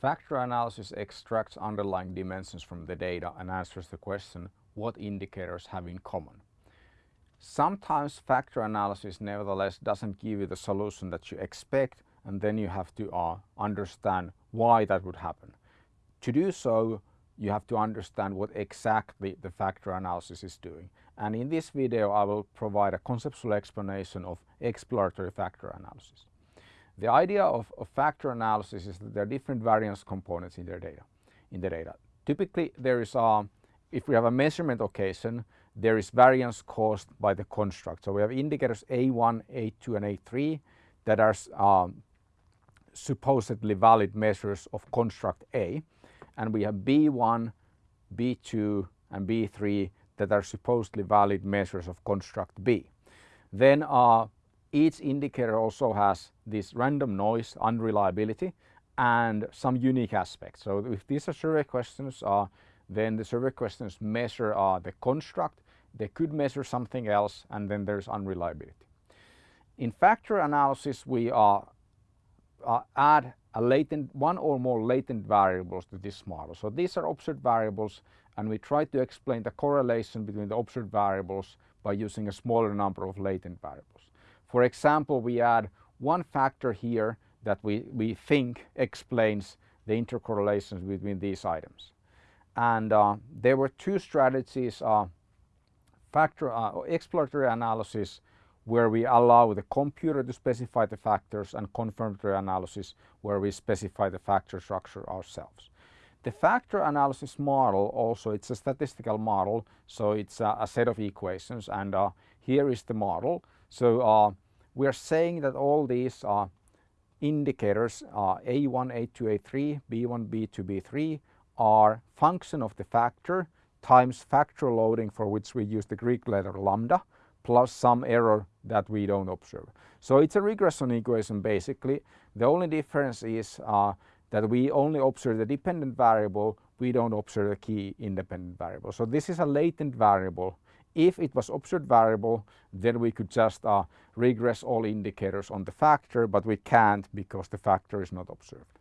Factor analysis extracts underlying dimensions from the data and answers the question what indicators have in common. Sometimes factor analysis nevertheless doesn't give you the solution that you expect and then you have to uh, understand why that would happen. To do so you have to understand what exactly the factor analysis is doing and in this video I will provide a conceptual explanation of exploratory factor analysis. The idea of, of, factor analysis is that there are different variance components in, their data, in the data. Typically there is a, if we have a measurement occasion, there is variance caused by the construct. So we have indicators A1, A2 and A3 that are um, supposedly valid measures of construct A and we have B1, B2 and B3 that are supposedly valid measures of construct B. Then uh, each indicator also has this random noise, unreliability, and some unique aspects. So if these are survey questions, uh, then the survey questions measure uh, the construct, they could measure something else, and then there's unreliability. In factor analysis, we uh, uh, add a latent, one or more latent variables to this model. So these are observed variables, and we try to explain the correlation between the observed variables by using a smaller number of latent variables. For example, we add one factor here that we, we think explains the intercorrelations between these items. And uh, there were two strategies, uh, factor uh, exploratory analysis where we allow the computer to specify the factors and confirmatory analysis where we specify the factor structure ourselves. The factor analysis model also, it's a statistical model, so it's a, a set of equations and uh, here is the model. So uh, we are saying that all these uh, indicators uh, A1, A2, A3, B1, B2, B3 are function of the factor times factor loading for which we use the Greek letter lambda plus some error that we don't observe. So it's a regression equation basically. The only difference is uh, that we only observe the dependent variable, we don't observe the key independent variable. So this is a latent variable if it was observed variable, then we could just uh, regress all indicators on the factor, but we can't because the factor is not observed.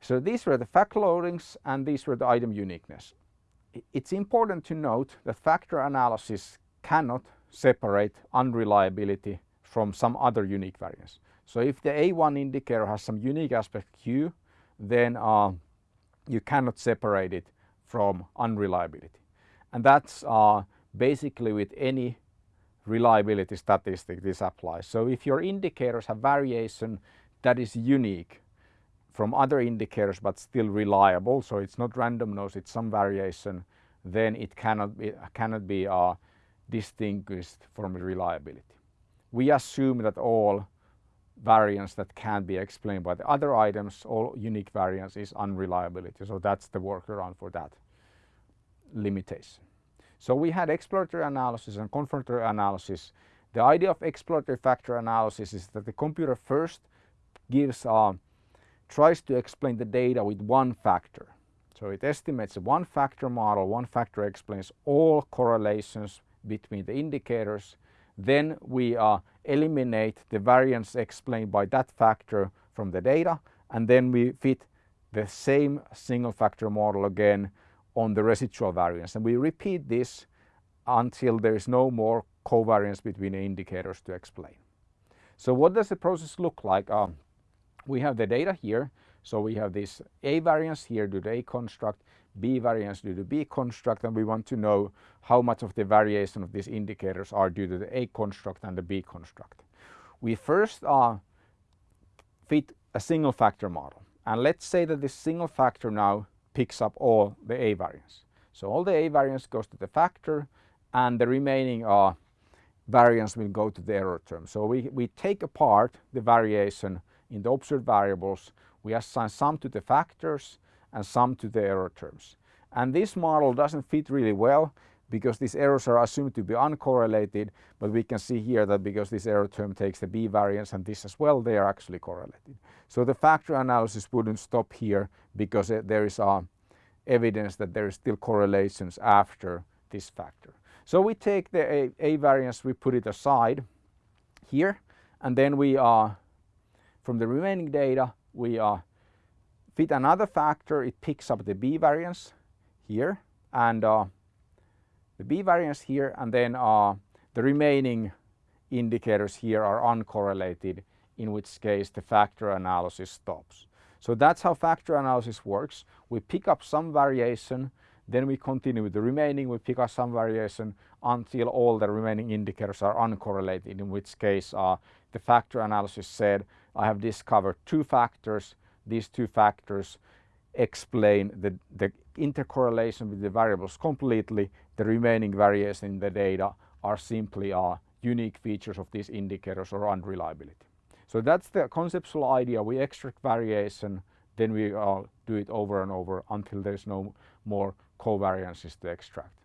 So these were the fact loadings and these were the item uniqueness. It's important to note that factor analysis cannot separate unreliability from some other unique variance. So if the A1 indicator has some unique aspect Q, then uh, you cannot separate it from unreliability. And that's uh, basically with any reliability statistic this applies. So if your indicators have variation that is unique from other indicators but still reliable, so it's not random noise, it's some variation, then it cannot be, cannot be uh, distinguished from reliability. We assume that all variance that can be explained by the other items, all unique variance is unreliability. So that's the workaround for that limitation. So we had exploratory analysis and confirmatory analysis. The idea of exploratory factor analysis is that the computer first gives, uh, tries to explain the data with one factor. So it estimates a one factor model, one factor explains all correlations between the indicators. Then we uh, eliminate the variance explained by that factor from the data and then we fit the same single factor model again on the residual variance. And we repeat this until there is no more covariance between the indicators to explain. So what does the process look like? Um, we have the data here. So we have this A variance here due to A construct, B variance due to B construct, and we want to know how much of the variation of these indicators are due to the A construct and the B construct. We first uh, fit a single factor model. And let's say that this single factor now picks up all the A variance. So all the A variance goes to the factor and the remaining uh, variance will go to the error term. So we, we take apart the variation in the observed variables, we assign some to the factors and some to the error terms. And this model doesn't fit really well because these errors are assumed to be uncorrelated, but we can see here that because this error term takes the B variance and this as well, they are actually correlated. So the factor analysis wouldn't stop here because there is uh, evidence that there is still correlations after this factor. So we take the A, A variance, we put it aside here, and then we uh, from the remaining data, we uh, fit another factor, it picks up the b-variance here and the b-variance here and then uh, the remaining indicators here are uncorrelated in which case the factor analysis stops. So that's how factor analysis works. We pick up some variation, then we continue with the remaining, we pick up some variation until all the remaining indicators are uncorrelated, in which case uh, the factor analysis said, I have discovered two factors, these two factors explain the, the intercorrelation with the variables completely, the remaining variation in the data are simply uh, unique features of these indicators or unreliability. So that's the conceptual idea. We extract variation, then we uh, do it over and over until there's no more covariances to extract.